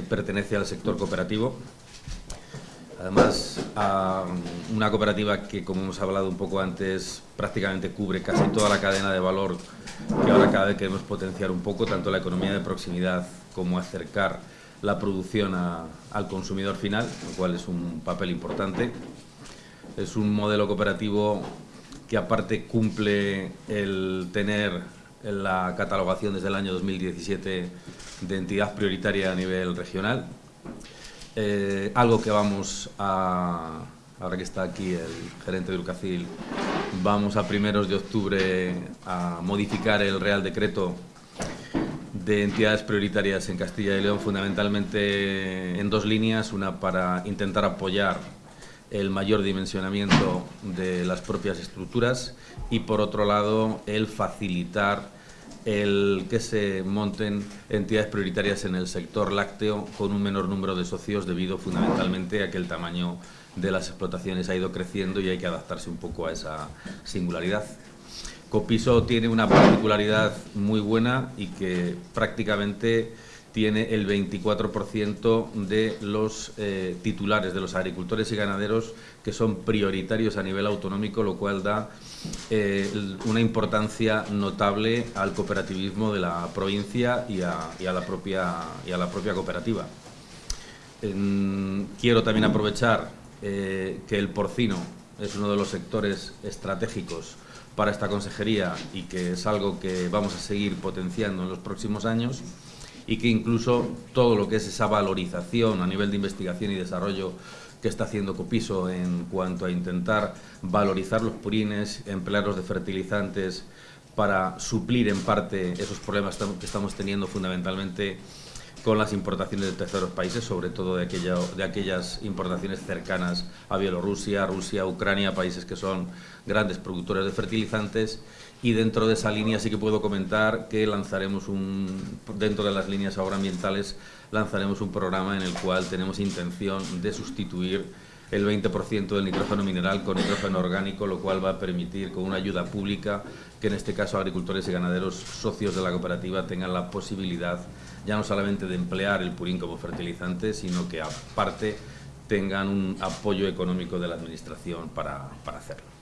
pertenece al sector cooperativo. Además, a una cooperativa que, como hemos hablado un poco antes, prácticamente cubre casi toda la cadena de valor que ahora cada vez queremos potenciar un poco, tanto la economía de proximidad como acercar la producción al consumidor final, lo cual es un papel importante. Es un modelo cooperativo que aparte cumple el tener la catalogación desde el año 2017 de entidad prioritaria a nivel regional. Eh, algo que vamos a, ahora que está aquí el gerente de Urcacil, vamos a primeros de octubre a modificar el Real Decreto de entidades prioritarias en Castilla y León, fundamentalmente en dos líneas, una para intentar apoyar el mayor dimensionamiento de las propias estructuras y por otro lado el facilitar el que se monten entidades prioritarias en el sector lácteo con un menor número de socios debido fundamentalmente a que el tamaño de las explotaciones ha ido creciendo y hay que adaptarse un poco a esa singularidad. Copiso tiene una particularidad muy buena y que prácticamente tiene el 24% de los eh, titulares, de los agricultores y ganaderos que son prioritarios a nivel autonómico, lo cual da eh, una importancia notable al cooperativismo de la provincia y a, la, propia, cooperativa. quiero también aprovechar eh, que el porcino es uno de los sectores estratégicos para esta consejería y que es algo que vamos a seguir potenciando en los próximos años y que incluso todo lo que es esa valorización a nivel de investigación y desarrollo que está haciendo Copiso en cuanto a intentar valorizar los purines, emplearlos de fertilizantes para suplir en parte esos problemas que estamos teniendo fundamentalmente con las importaciones de terceros países, sobre todo de, de aquellas importaciones cercanas a Bielorrusia, Rusia, Ucrania, países que son grandes productores de fertilizantes. Y dentro de esa línea sí que puedo comentar que lanzaremos un, dentro de las líneas agroambientales, lanzaremos un programa en el cual tenemos intención de sustituir el 20% del nitrógeno mineral con nitrógeno orgánico, lo cual va a permitir, con una ayuda pública, que en este caso agricultores y ganaderos socios de la cooperativa tengan la posibilidad ya no solamente de emplear el purín como fertilizante, sino que aparte tengan un apoyo económico de la Administración para, para hacerlo.